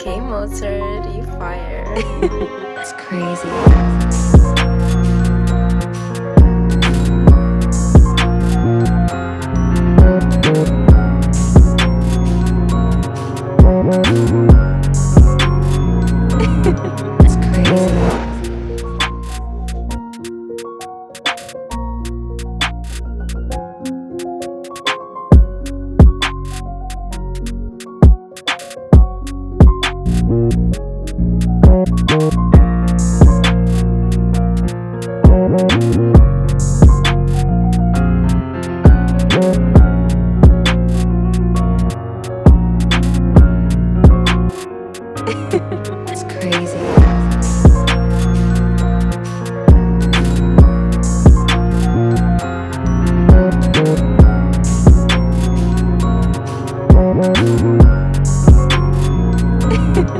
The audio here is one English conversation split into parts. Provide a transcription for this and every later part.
K Mozart, you fire. It's crazy. It's crazy.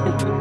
Thank you.